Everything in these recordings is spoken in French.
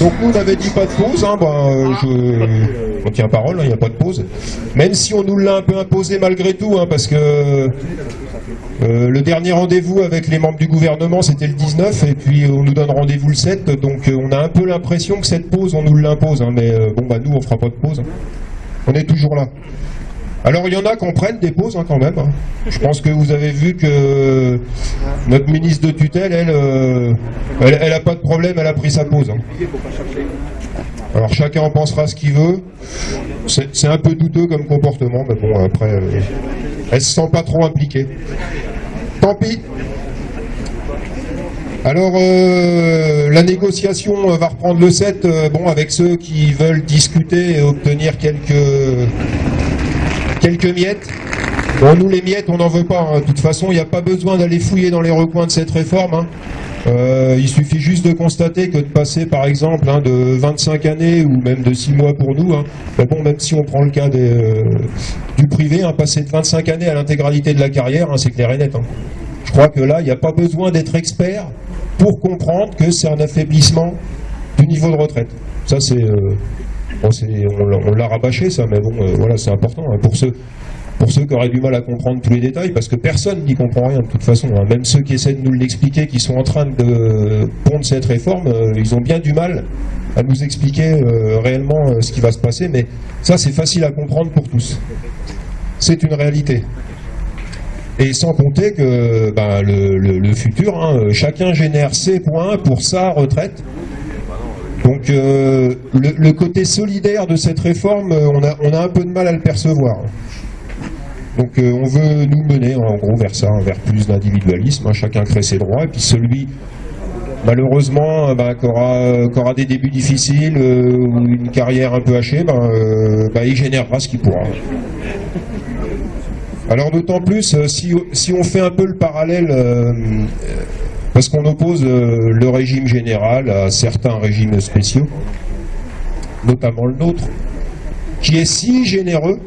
donc nous on avait dit pas de pause, hein, ben, je, on tient parole, il n'y a pas de pause. Même si on nous l'a un peu imposé malgré tout, hein, parce que euh, le dernier rendez-vous avec les membres du gouvernement c'était le 19 et puis on nous donne rendez-vous le 7, donc on a un peu l'impression que cette pause on nous l'impose, hein, mais bon bah nous on fera pas de pause. On est toujours là. Alors il y en a qui prennent des pauses hein, quand même. Hein. Je pense que vous avez vu que notre ministre de tutelle, elle, euh, elle, a pas de problème, elle a pris sa pause. Hein. Alors chacun en pensera ce qu'il veut. C'est un peu douteux comme comportement, mais bon après, euh, elle se sent pas trop impliquée. Tant pis. Alors euh, la négociation va reprendre le 7, bon avec ceux qui veulent discuter et obtenir quelques quelques miettes. Bon, nous, les miettes, on n'en veut pas. Hein. De toute façon, il n'y a pas besoin d'aller fouiller dans les recoins de cette réforme. Hein. Euh, il suffit juste de constater que de passer, par exemple, hein, de 25 années ou même de 6 mois pour nous, mais bon, même si on prend le cas euh, du privé, passer de 25 années à l'intégralité de la carrière, c'est clair et net. Je crois que là, il n'y a pas besoin d'être expert pour comprendre que c'est un affaiblissement du niveau de retraite. Ça, c'est euh, on, l'a rabâché ça, mais bon, euh, voilà, c'est important hein, pour ceux qui auraient du mal à comprendre tous les détails, parce que personne n'y comprend rien de toute façon. Hein. Même ceux qui essaient de nous l'expliquer, qui sont en train de pondre cette réforme, euh, ils ont bien du mal à nous expliquer euh, réellement ce qui va se passer, mais ça c'est facile à comprendre pour tous. C'est une réalité. Et sans compter que ben, le, futur, hein, chacun génère ses points pour sa retraite, donc euh, le, côté solidaire de cette réforme, euh, on a, un peu de mal à le percevoir. Donc euh, on veut nous mener en gros vers ça, vers plus d'individualisme, hein, chacun crée ses droits, et puis celui malheureusement bah, qui, aura, des débuts difficiles ou une carrière un peu hachée, bah, bah, il générera ce qu'il pourra. Alors d'autant plus, si, si, on fait un peu le parallèle parce qu'on oppose euh, le régime général à certains régimes spéciaux, notamment le nôtre, qui est si généreux.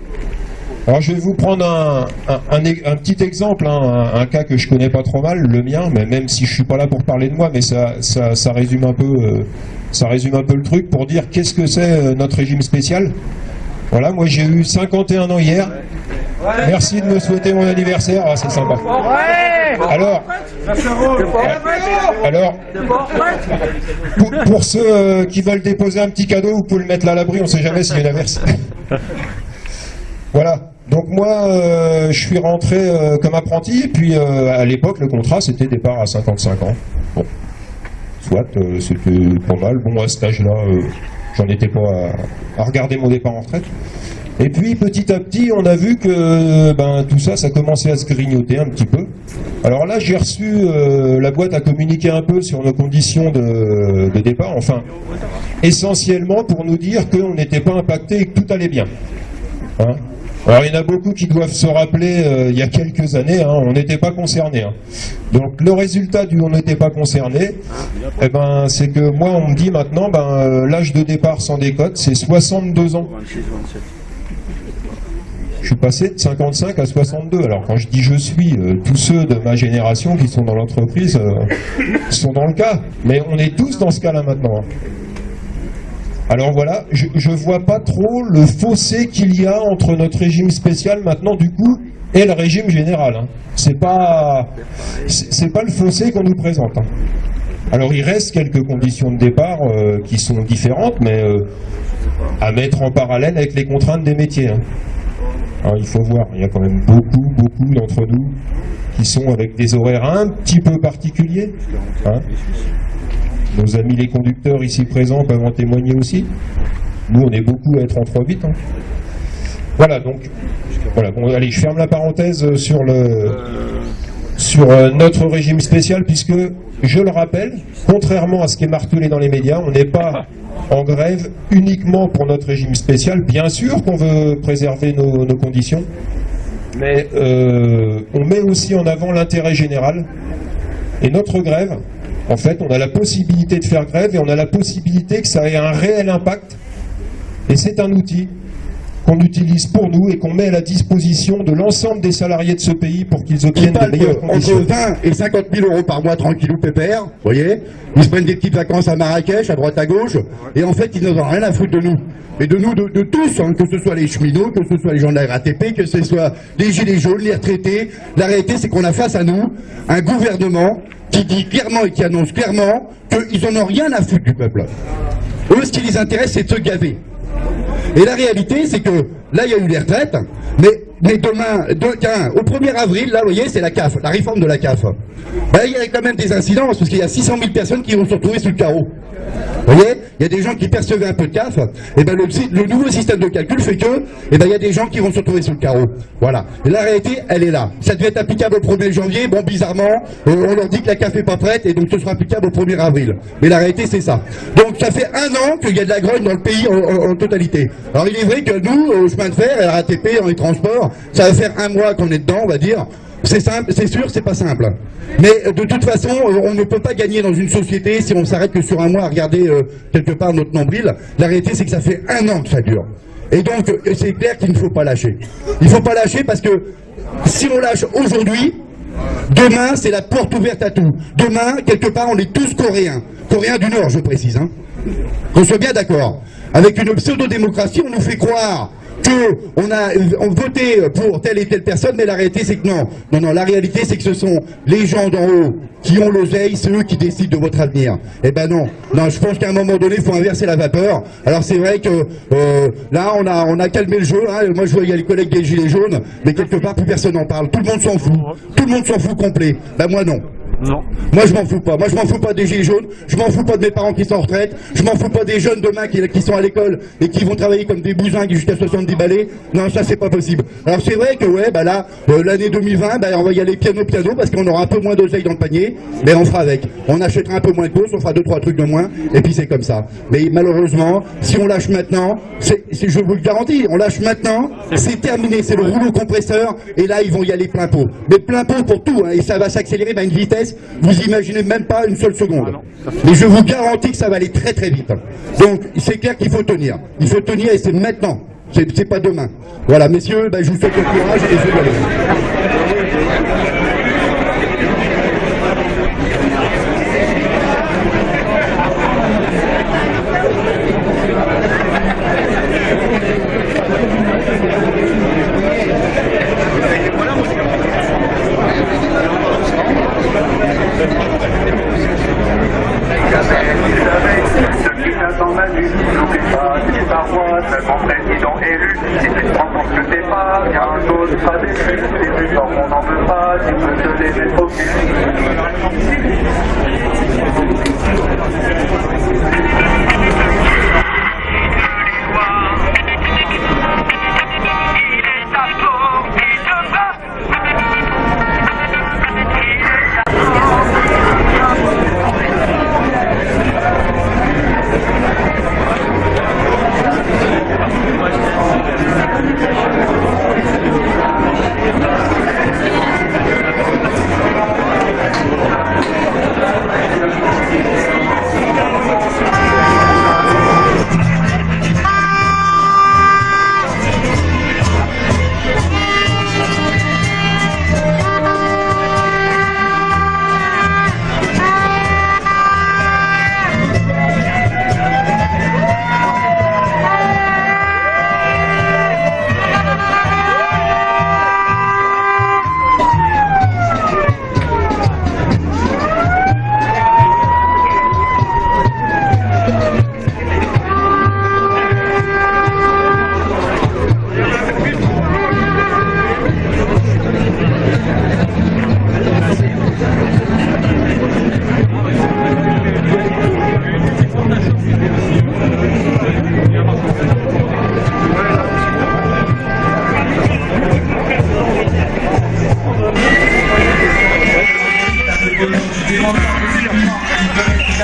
Alors je vais vous prendre un, petit exemple, hein, un, cas que je connais pas trop mal, le mien, mais même si je suis pas là pour parler de moi, mais ça, ça, résume un peu, euh, ça résume un peu le truc pour dire qu'est-ce que c'est euh, notre régime spécial. Voilà, moi j'ai eu 51 ans hier. Merci de me souhaiter mon anniversaire, ah, c'est sympa. Alors, alors pour, ceux euh, qui veulent déposer un petit cadeau, vous pouvez le mettre là à l'abri, on ne sait jamais s'il y a une averse. voilà. Donc moi, euh, je suis rentré euh, comme apprenti, et puis à l'époque, le contrat, c'était départ à 55 ans. Bon, soit, c'était pas mal. Bon, à cet âge-là, j'en étais pas à, regarder mon départ en retraite. Et puis petit à petit, on a vu que ben, tout ça, ça commençait à se grignoter un petit peu. Alors là, j'ai reçu, euh, la boîte à communiquer un peu sur nos conditions de, départ, enfin, essentiellement pour nous dire qu'on n'était pas impacté et que tout allait bien. Hein. alors il y en a beaucoup qui doivent se rappeler, euh, il y a quelques années, hein, on n'était pas concerné. Hein. Donc le résultat du on n'était pas concerné, eh ben, c'est que moi on me dit maintenant, ben, euh, l'âge de départ sans décote, c'est 62 ans je suis passé de 55 à 62. Alors quand je dis je suis, euh, tous ceux de ma génération qui sont dans l'entreprise euh, sont dans le cas. Mais on est tous dans ce cas-là maintenant. Alors voilà, je ne vois pas trop le fossé qu'il y a entre notre régime spécial maintenant du coup et le régime général. Hein. C'est pas c'est pas le fossé qu'on nous présente. Hein. Alors il reste quelques conditions de départ euh, qui sont différentes, mais à mettre en parallèle avec les contraintes des métiers. Hein. Alors, il faut voir, il y a quand même beaucoup, beaucoup d'entre nous qui sont avec des horaires un petit peu particuliers. Hein. Nos amis les conducteurs ici présents peuvent en témoigner aussi. Nous, on est beaucoup à être en 3-8. Hein. Voilà, donc, voilà. Bon, allez, je ferme la parenthèse sur le sur euh, notre régime spécial, puisque, je le rappelle, contrairement à ce qui est martelé dans les médias, on n'est pas en grève uniquement pour notre régime spécial. Bien sûr qu'on veut préserver nos, conditions, mais euh, on met aussi en avant l'intérêt général. Et notre grève, en fait, on a la possibilité de faire grève et on a la possibilité que ça ait un réel impact. Et c'est un outil qu'on utilise pour nous et qu'on met à la disposition de l'ensemble des salariés de ce pays pour qu'ils obtiennent de meilleures conditions. Entre 20 et 50 000 euros par mois, tranquillou pépère, vous voyez Ils se prennent des petites vacances à Marrakech, à droite à gauche, et en fait, ils n'ont rien à foutre de nous. Et de nous, de, tous, hein, que ce soit les cheminots, que ce soit les gens de la RATP, que ce soit les gilets jaunes, les retraités. La réalité, c'est qu'on a face à nous un gouvernement qui dit clairement et qui annonce clairement qu'ils n'en ont rien à foutre du peuple. Eux, ce qui les intéresse, c'est de se gaver. Et la réalité, c'est que là, il y a eu les retraites, mais, mais demain, au 1er avril, là, vous voyez, c'est la CAF, la réforme de la CAF. Ben, il y a quand même des incidences, parce qu'il y a 600 000 personnes qui vont se retrouver sous le carreau. Vous voyez Il y a des gens qui percevaient un peu de CAF, et ben le, nouveau système de calcul fait que, et ben il y a des gens qui vont se retrouver sous le carreau. Voilà. La réalité, elle est là. Ça devait être applicable au 1er janvier, bon bizarrement, euh, on leur dit que la CAF est pas prête, et donc ce sera applicable au 1er avril. Mais la réalité, c'est ça. Donc ça fait un an qu'il y a de la grogne dans le pays en, totalité. Alors il est vrai que nous, au chemin de fer, à RATP, dans les transports, ça va faire un mois qu'on est dedans, on va dire, c'est simple, c'est sûr, c'est pas simple. Mais euh, de toute façon, euh, on ne peut pas gagner dans une société si on s'arrête que sur un mois à regarder euh, quelque part notre nombril. La réalité, c'est que ça fait un an que ça dure. Et donc, c'est clair qu'il ne faut pas lâcher. Il ne faut pas lâcher parce que si on lâche aujourd'hui, demain, c'est la porte ouverte à tout. Demain, quelque part, on est tous coréens. Coréens du Nord, je précise. Hein. Qu'on soit bien d'accord. Avec une pseudo-démocratie, on nous fait croire qu'on a voté pour telle et telle personne, mais la réalité c'est que non. Non, non, la réalité c'est que ce sont les gens d'en haut qui ont l'oseille, c'est eux qui décident de votre avenir. Eh ben non. Non, je pense qu'à un moment donné, il faut inverser la vapeur. Alors c'est vrai que euh, là, on a, on a calmé le jeu. Hein. Moi, je vois, il y a les collègues des Gilets jaunes, mais quelque part, plus personne n'en parle. Tout le monde s'en fout. Tout le monde s'en fout complet. Ben moi, non. Non. Moi, je m'en fous pas. Moi, je m'en fous pas des gilets jaunes. Je m'en fous pas de mes parents qui sont en retraite. Je m'en fous pas des jeunes demain qui, sont à l'école et qui vont travailler comme des bousins jusqu'à 70 balais. Non, ça, c'est pas possible. Alors, c'est vrai que, ouais, bah là, euh, l'année 2020, bah, on va y aller piano-piano parce qu'on aura un peu moins d'oseille dans le panier. Mais on fera avec. On achètera un peu moins de courses, on fera deux, trois trucs de moins. Et puis, c'est comme ça. Mais malheureusement, si on lâche maintenant, je vous le garantis, on lâche maintenant, c'est terminé. C'est le rouleau compresseur. Et là, ils vont y aller plein pot. Mais plein pot pour tout. Hein, et ça va s'accélérer à une vitesse. Vous imaginez même pas une seule seconde. Mais je vous garantis que ça va aller très très vite. Donc c'est clair qu'il faut tenir. Il faut tenir et c'est maintenant. C'est pas demain. Voilà, messieurs, ben, je vous souhaite le courage et je vous N'oublie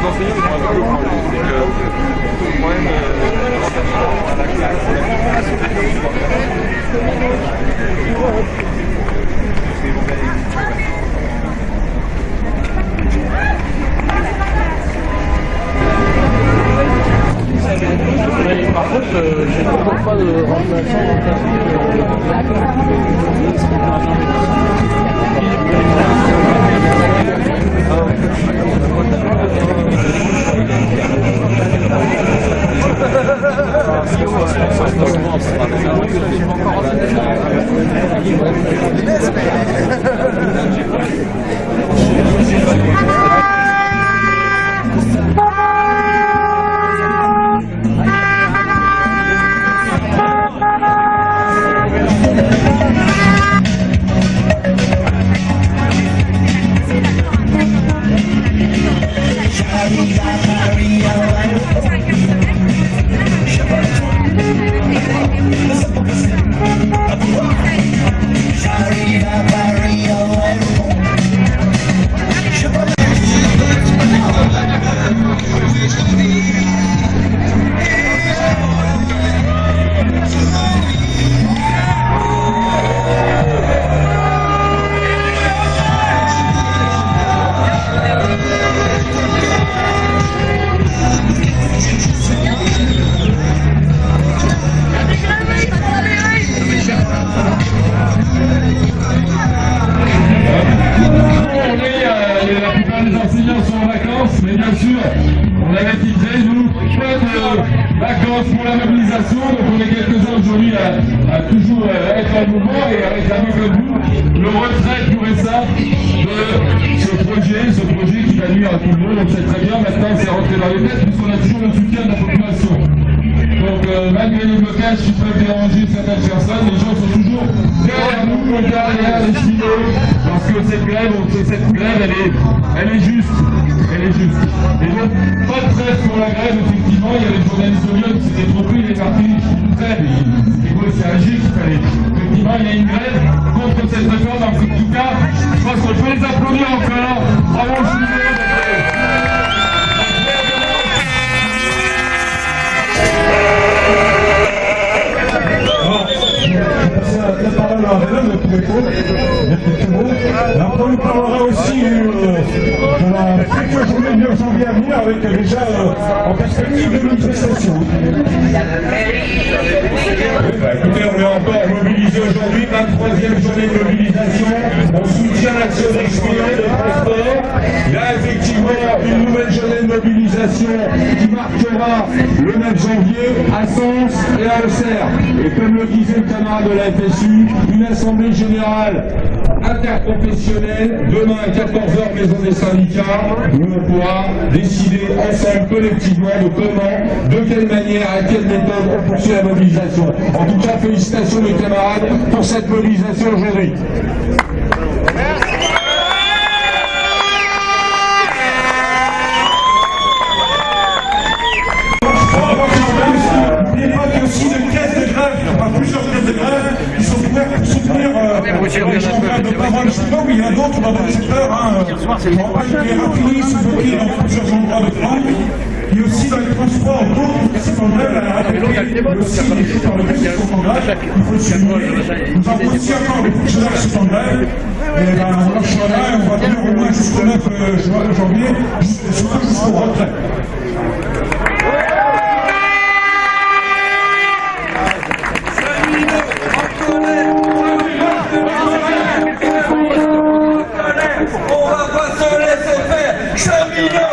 Des enseignants, peu le. C'est que le problème, Par contre, euh, j'ai toujours pas de remplaçant Aujourd'hui, les blocages qui peuvent déranger certaines personnes, les gens sont toujours derrière nous, derrière les stylos, parce que cette grève, cette grève, elle est, elle est juste. Elle est juste. Et donc, pas de trêve pour la grève, effectivement, il y a les journalistes de Lyon qui s'étaient trompés, il est parti une trêve, c'était quoi, c'est agir qu'il fallait. Effectivement, il y a une grève contre cette réforme, en tout cas, je pense qu'on peut les applaudir encore. Bravo, je suis désolé. A quelques mots. Et après, on parlera aussi euh, de la future journée de janvier à venir avec déjà euh, en perspective de manifestation. Bah, écoutez, on est encore mobilisé aujourd'hui, 23e journée de mobilisation. On soutient l'action de mobilisation qui marquera le 9 janvier à Sens et à Auxerre. Et comme le disait le camarade de la FSU, une assemblée générale interprofessionnelle demain à 14h maison des syndicats où on pourra décider ensemble collectivement de comment, de quelle manière, à quelle méthode on poursuit la mobilisation. En tout cas, félicitations mes camarades pour cette mobilisation aujourd'hui. Euh, raffineries sont bloquées dans plusieurs endroits de France. Y a aussi dans les transports d'autres qui sont en grève, la il y a aussi en grève, il faut le. Nous avons aussi encore sont en grève. Et ben, on on va tenir au moins jusqu'au 9 juin- janvier, jusqu'au surtout Yeah.